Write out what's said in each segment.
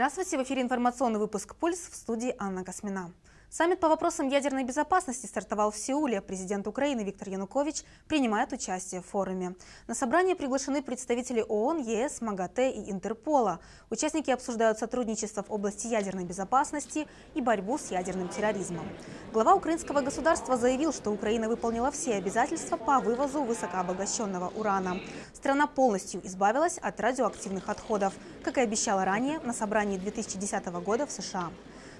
Здравствуйте, в эфире информационный выпуск «Пульс» в студии Анна Космина. Саммит по вопросам ядерной безопасности стартовал в Сеуле. Президент Украины Виктор Янукович принимает участие в форуме. На собрание приглашены представители ООН, ЕС, МАГАТЭ и Интерпола. Участники обсуждают сотрудничество в области ядерной безопасности и борьбу с ядерным терроризмом. Глава украинского государства заявил, что Украина выполнила все обязательства по вывозу высокообогащенного урана. Страна полностью избавилась от радиоактивных отходов, как и обещала ранее на собрании 2010 года в США.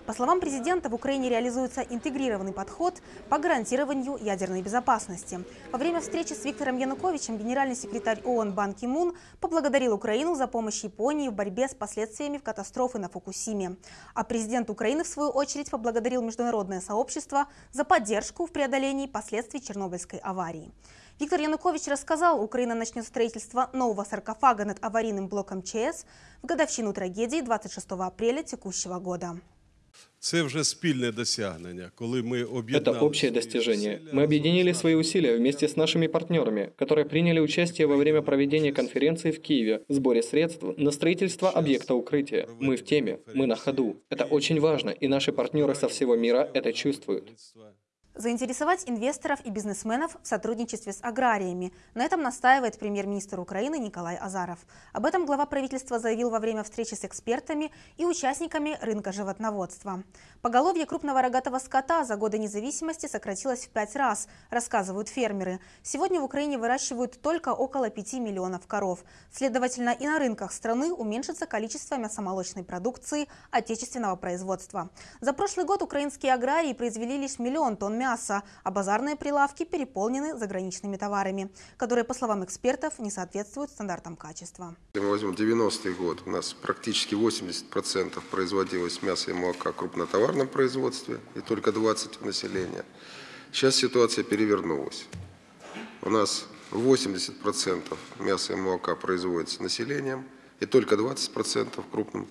По словам президента, в Украине реализуется интегрированный подход по гарантированию ядерной безопасности. Во время встречи с Виктором Януковичем генеральный секретарь ООН Бан Ки Мун поблагодарил Украину за помощь Японии в борьбе с последствиями катастрофы на Фукусиме. А президент Украины, в свою очередь, поблагодарил международное сообщество за поддержку в преодолении последствий Чернобыльской аварии. Виктор Янукович рассказал, Украина начнет строительство нового саркофага над аварийным блоком ЧС в годовщину трагедии 26 апреля текущего года. Это общее достижение. Мы объединили свои усилия вместе с нашими партнерами, которые приняли участие во время проведения конференции в Киеве в сборе средств на строительство объекта укрытия. Мы в теме, мы на ходу. Это очень важно, и наши партнеры со всего мира это чувствуют. Заинтересовать инвесторов и бизнесменов в сотрудничестве с аграриями. На этом настаивает премьер-министр Украины Николай Азаров. Об этом глава правительства заявил во время встречи с экспертами и участниками рынка животноводства. Поголовье крупного рогатого скота за годы независимости сократилось в пять раз, рассказывают фермеры. Сегодня в Украине выращивают только около 5 миллионов коров. Следовательно, и на рынках страны уменьшится количество мясомолочной продукции отечественного производства. За прошлый год украинские аграрии произвели лишь миллион тонн мяса, а базарные прилавки переполнены заграничными товарами, которые, по словам экспертов, не соответствуют стандартам качества. Если мы возьмем 90-й год, у нас практически 80% производилось мясо и молока в крупнотоварном производстве и только 20% населения. Сейчас ситуация перевернулась. У нас 80% мяса и молока производится населением и только 20% крупным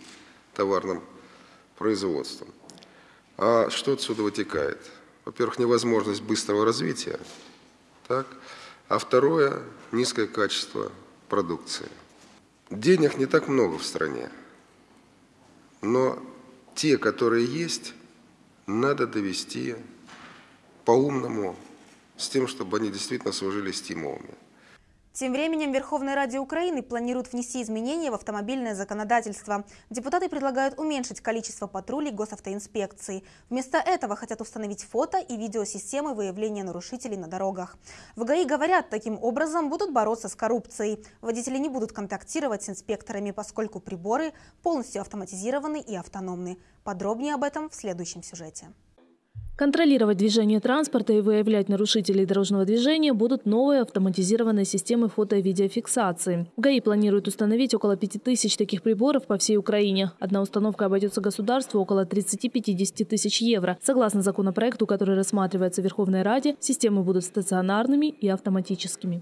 товарным производством. А что отсюда вытекает? Во-первых, невозможность быстрого развития, так? а второе – низкое качество продукции. Денег не так много в стране, но те, которые есть, надо довести по-умному, с тем, чтобы они действительно служили стимулами. Тем временем Верховная Раде Украины планирует внести изменения в автомобильное законодательство. Депутаты предлагают уменьшить количество патрулей госавтоинспекции. Вместо этого хотят установить фото и видеосистемы выявления нарушителей на дорогах. В ГАИ говорят, таким образом будут бороться с коррупцией. Водители не будут контактировать с инспекторами, поскольку приборы полностью автоматизированы и автономны. Подробнее об этом в следующем сюжете. Контролировать движение транспорта и выявлять нарушителей дорожного движения будут новые автоматизированные системы фото- и видеофиксации. В ГАИ планируют установить около 5000 таких приборов по всей Украине. Одна установка обойдется государству около 30-50 тысяч евро. Согласно законопроекту, который рассматривается в Верховной Раде, системы будут стационарными и автоматическими.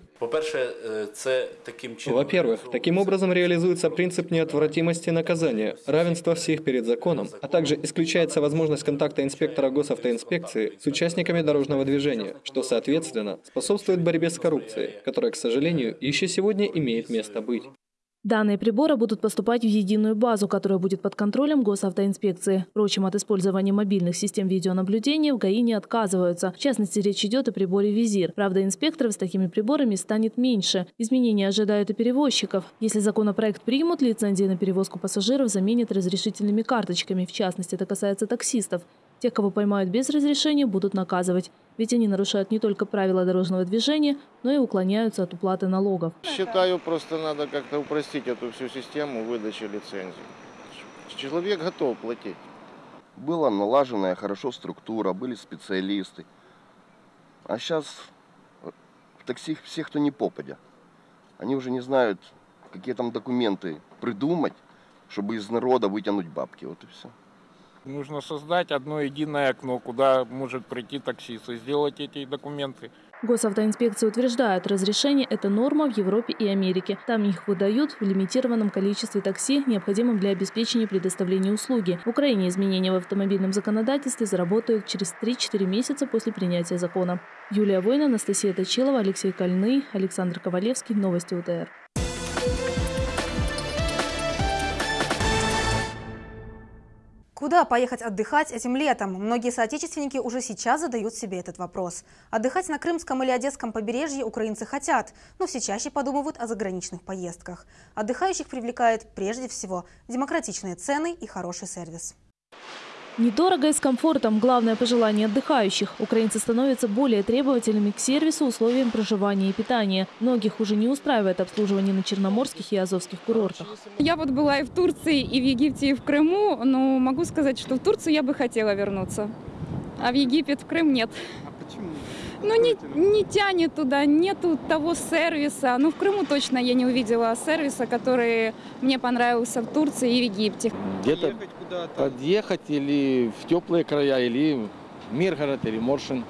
Во-первых, таким образом реализуется принцип неотвратимости наказания, равенства всех перед законом, а также исключается возможность контакта инспектора госавтоинспекции инспекции с участниками дорожного движения, что, соответственно, способствует борьбе с коррупцией, которая, к сожалению, еще сегодня имеет место быть. Данные прибора будут поступать в единую базу, которая будет под контролем госавтоинспекции. Впрочем, от использования мобильных систем видеонаблюдения в ГАИ не отказываются. В частности, речь идет о приборе «Визир». Правда, инспекторов с такими приборами станет меньше. Изменения ожидают и перевозчиков. Если законопроект примут, лицензии на перевозку пассажиров заменят разрешительными карточками. В частности, это касается таксистов. Тех, кого поймают без разрешения, будут наказывать. Ведь они нарушают не только правила дорожного движения, но и уклоняются от уплаты налогов. Считаю, просто надо как-то упростить эту всю систему выдачи лицензий. Человек готов платить. Была налаженная хорошо структура, были специалисты. А сейчас в такси все, кто не попадя. Они уже не знают, какие там документы придумать, чтобы из народа вытянуть бабки. Вот и все. Нужно создать одно единое окно, куда может прийти таксист и сделать эти документы. Госавтоинспекция утверждает, разрешение – это норма в Европе и Америке. Там их выдают в лимитированном количестве такси, необходимым для обеспечения предоставления услуги. В Украине изменения в автомобильном законодательстве заработают через 3-4 месяца после принятия закона. Юлия Война, Анастасия Точилова, Алексей Кольный, Александр Ковалевский. Новости УТР. Куда поехать отдыхать этим летом? Многие соотечественники уже сейчас задают себе этот вопрос. Отдыхать на Крымском или Одесском побережье украинцы хотят, но все чаще подумывают о заграничных поездках. Отдыхающих привлекает прежде всего демократичные цены и хороший сервис. Недорого и с комфортом – главное пожелание отдыхающих. Украинцы становятся более требовательными к сервису, условиям проживания и питания. Многих уже не устраивает обслуживание на черноморских и азовских курортах. Я вот была и в Турции, и в Египте, и в Крыму, но могу сказать, что в Турцию я бы хотела вернуться, а в Египет, в Крым нет. Ну, не, не тянет туда, нету того сервиса. Ну, в Крыму точно я не увидела сервиса, который мне понравился в Турции и в Египте. Где-то подъехать или в теплые края, или в Миргород, или Моршин.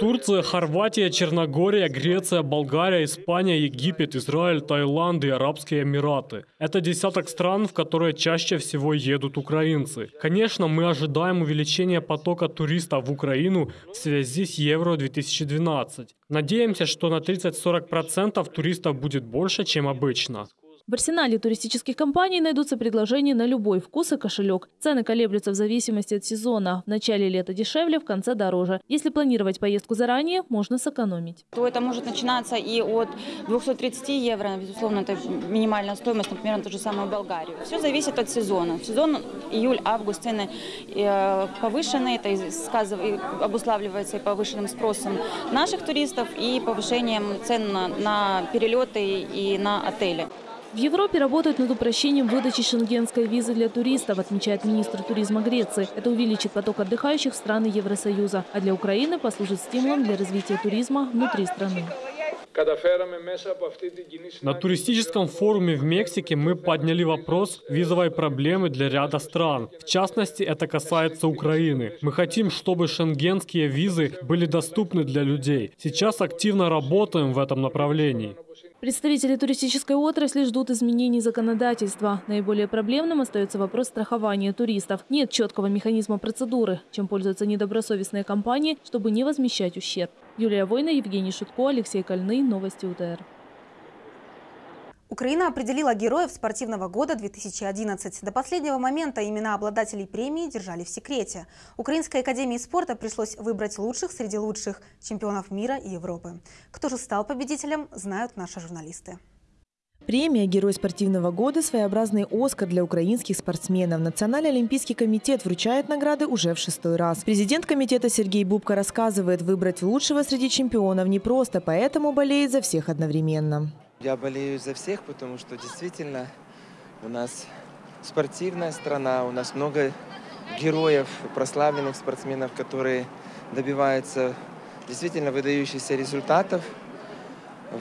Турция, Хорватия, Черногория, Греция, Болгария, Испания, Египет, Израиль, Таиланд и Арабские Эмираты. Это десяток стран, в которые чаще всего едут украинцы. Конечно, мы ожидаем увеличения потока туристов в Украину в связи с Евро-2012. Надеемся, что на 30-40% туристов будет больше, чем обычно. В арсенале туристических компаний найдутся предложения на любой вкус и кошелек. Цены колеблются в зависимости от сезона. В начале лета дешевле, в конце дороже. Если планировать поездку заранее, можно сэкономить. То это может начинаться и от 230 евро, безусловно, это минимальная стоимость, например, на ту же самую Болгарию. Все зависит от сезона. В сезон июль-август цены э, повышены, это обуславливается и повышенным спросом наших туристов и повышением цен на перелеты и на отели. В Европе работают над упрощением выдачи шенгенской визы для туристов, отмечает министр туризма Греции. Это увеличит поток отдыхающих в страны Евросоюза, а для Украины послужит стимулом для развития туризма внутри страны. На туристическом форуме в Мексике мы подняли вопрос визовой проблемы для ряда стран. В частности, это касается Украины. Мы хотим, чтобы шенгенские визы были доступны для людей. Сейчас активно работаем в этом направлении. Представители туристической отрасли ждут изменений законодательства. Наиболее проблемным остается вопрос страхования туристов. Нет четкого механизма процедуры, чем пользуются недобросовестные компании, чтобы не возмещать ущерб. Юлия Война, Евгений Шутко, Алексей Кольный. Новости УТР. Украина определила героев спортивного года 2011. До последнего момента имена обладателей премии держали в секрете. Украинской академии спорта пришлось выбрать лучших среди лучших чемпионов мира и Европы. Кто же стал победителем, знают наши журналисты. Премия «Герой спортивного года» – своеобразный «Оскар» для украинских спортсменов. Национальный олимпийский комитет вручает награды уже в шестой раз. Президент комитета Сергей Бубка рассказывает, выбрать лучшего среди чемпионов непросто, поэтому болеет за всех одновременно. Я болею за всех, потому что действительно у нас спортивная страна, у нас много героев, прославленных спортсменов, которые добиваются действительно выдающихся результатов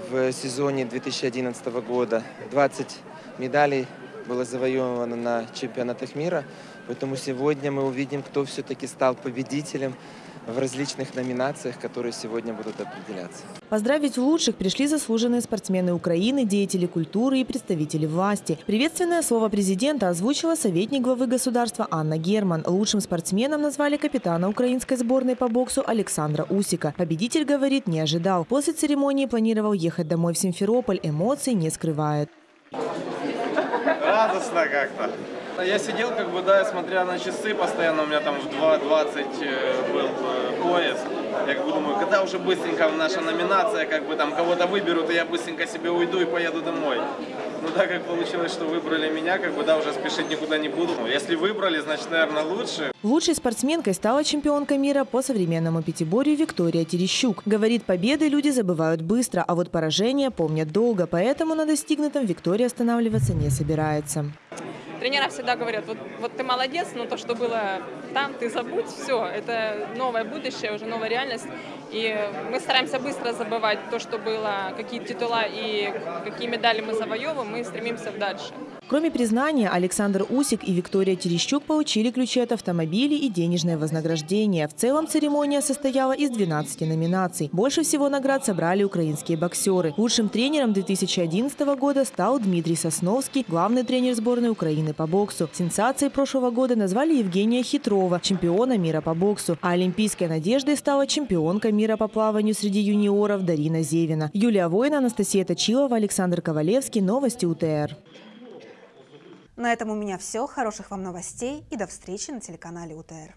в сезоне 2011 года. 20 медалей было завоевано на чемпионатах мира, поэтому сегодня мы увидим, кто все-таки стал победителем в различных номинациях, которые сегодня будут определяться. Поздравить лучших пришли заслуженные спортсмены Украины, деятели культуры и представители власти. Приветственное слово президента озвучила советник главы государства Анна Герман. Лучшим спортсменом назвали капитана украинской сборной по боксу Александра Усика. Победитель, говорит, не ожидал. После церемонии планировал ехать домой в Симферополь. Эмоций не скрывает. Радостно как-то. Я сидел, как бы, да, смотря на часы, постоянно у меня там в 2.20 э, был э, поезд. Я как бы думаю, когда уже быстренько наша номинация, как бы там кого-то выберут, и я быстренько себе уйду и поеду домой. Ну так как получилось, что выбрали меня, как бы да, уже спешить никуда не буду. Если выбрали, значит, наверное, лучше. Лучшей спортсменкой стала чемпионка мира по современному пятиборью Виктория Терещук. Говорит, победы люди забывают быстро, а вот поражения помнят долго, поэтому на достигнутом Виктория останавливаться не собирается тренера всегда говорят, вот, вот ты молодец, но то, что было там, ты забудь, все, это новое будущее, уже новая реальность. И мы стараемся быстро забывать то, что было, какие титула и какие медали мы завоевываем, мы стремимся дальше. Кроме признания, Александр Усик и Виктория Терещук получили ключи от автомобилей и денежное вознаграждение. В целом церемония состояла из 12 номинаций. Больше всего наград собрали украинские боксеры. Лучшим тренером 2011 года стал Дмитрий Сосновский, главный тренер сборной Украины по боксу. Сенсацией прошлого года назвали Евгения Хитрова, чемпиона мира по боксу. А олимпийской надеждой стала чемпионка мира по плаванию среди юниоров Дарина Зевина. Юлия Воина, Анастасия Точилова, Александр Ковалевский. Новости УТР. На этом у меня все. Хороших вам новостей и до встречи на телеканале УТР.